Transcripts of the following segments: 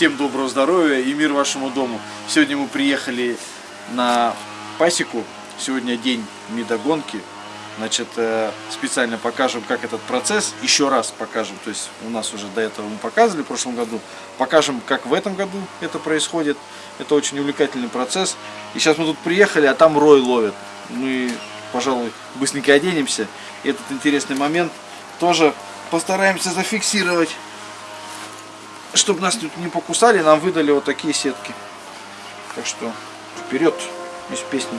Всем доброго здоровья и мир вашему дому. Сегодня мы приехали на пасеку. Сегодня день медогонки. Значит, э, специально покажем, как этот процесс. Еще раз покажем. То есть у нас уже до этого мы показывали в прошлом году. Покажем, как в этом году это происходит. Это очень увлекательный процесс. И сейчас мы тут приехали, а там рой ловят. Мы, пожалуй, быстренько оденемся. Этот интересный момент тоже постараемся зафиксировать чтобы нас тут не покусали, нам выдали вот такие сетки. Так что вперед из песни.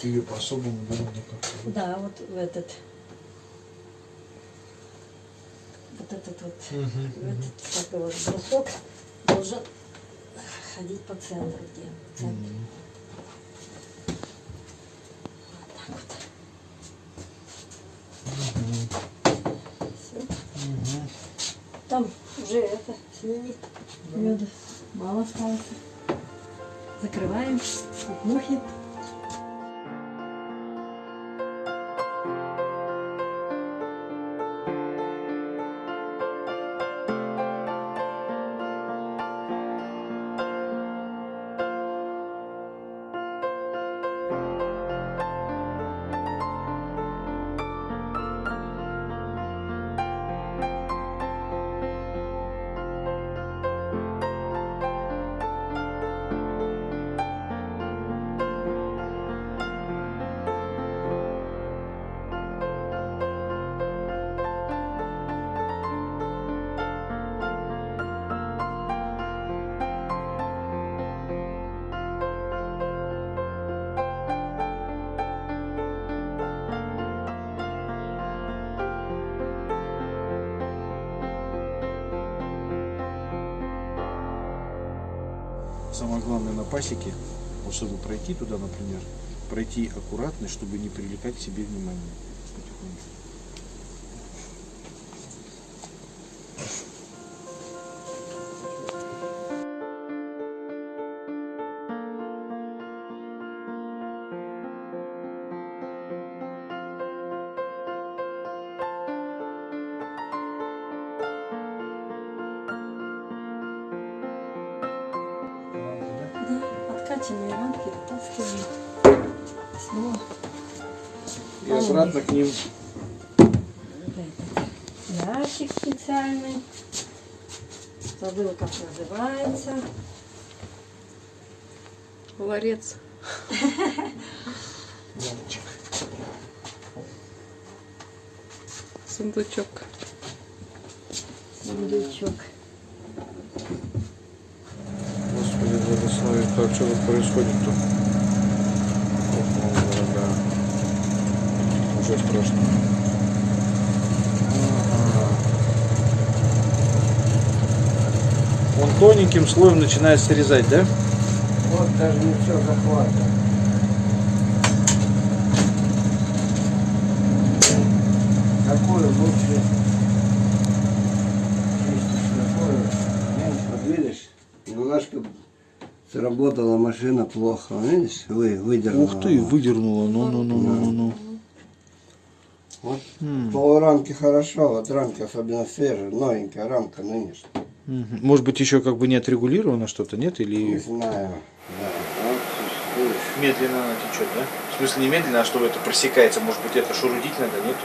Вот. Ее по-особому надо как-то. Да, вот в этот. Вот этот вот, Мгм, этот такой вот брусок должен ходить по центру, где. Мгм. Там уже это снимет меда. Мало осталось. Закрываем, чтоб Самое главное на пасеке, вот чтобы пройти туда, например, пройти аккуратно, чтобы не привлекать к себе внимание. Потихоньку. Откачанные рамки вытаскиваем. Снова И обратно к ним. ящик специальный. Забыла, как называется. Ларец. Ямочек. Сундучок. Сундучок. Что тут происходит-то? Ох, мама дорогая. Уже страшно. Ага. Он тоненьким слоем начинает срезать, да? Вот даже не все захватывает. Какую лучше чистишь, какую меньше. Вот видишь, немножко сработала машина плохо. Видишь, вы, выдернула. Ух ты, выдернула. Ну-ну-ну-ну-ну. Вот М. полурамки хорошо, вот рамки особенно свежие, новенькая рамка нынешняя. Мгм. Может быть, еще как бы не отрегулировано что-то, нет? Не Или знаю. Да. Медленно она течет, да? В смысле не медленно, а что это просекается? Может быть, это шурудить надо, нет?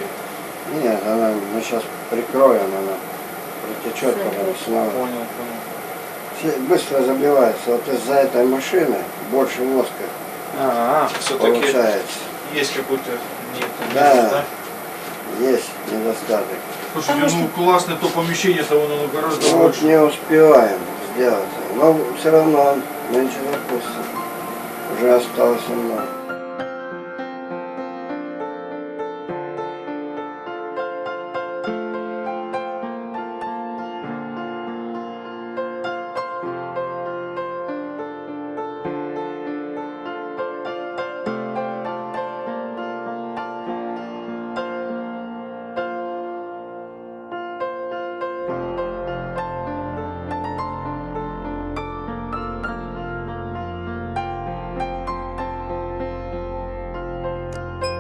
Нет, она, мы сейчас прикроем, она протечет потом снова. Понял, понял. Быстро забивается. Вот из-за этой машины больше воска А, все-таки получается. есть какой-то нет, Да. да? Есть недостаток. Слушайте, ну классное то помещение-то оно ну, гораздо Ну, вот больше. не успеваем сделать. Но все равно он меньше запустим. Уже осталось немного. you